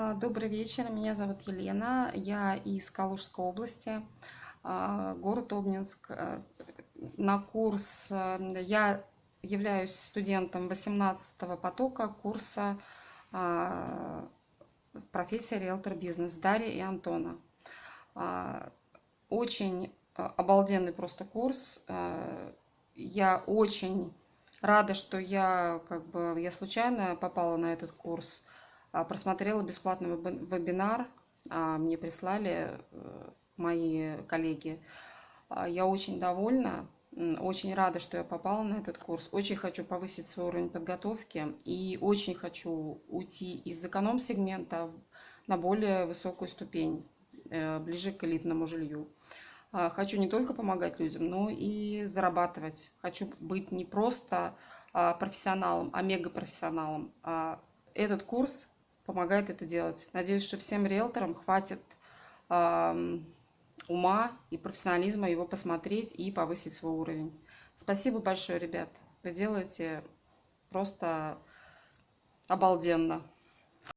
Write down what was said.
А, Добрый вечер, меня зовут Елена, я из Калужской области, а, город Обнинск. Э, На курс э, я являюсь студентом 18 потока курса а, профессия риэлтор бизнес Дарья и Антона. Очень э, обалденный просто курс. Я очень рада, что я как бы я случайно попала на этот курс. А, Просмотрела бесплатный веб- вебинар, а, мне прислали э, мои коллеги. А, Я очень довольна, очень рада, что я попала на этот курс. Очень хочу повысить свой уровень подготовки и очень хочу уйти из эконом-сегмента на более высокую ступень, э, ближе к элитному жилью. Хочу не только помогать людям, но и зарабатывать. Хочу быть не просто профессионалом, а мегапрофессионалом. Этот курс помогает это делать. Надеюсь, что всем риэлторам хватит ам, ума и профессионализма его посмотреть и повысить свой уровень. Спасибо большое, ребят. Вы делаете просто обалденно.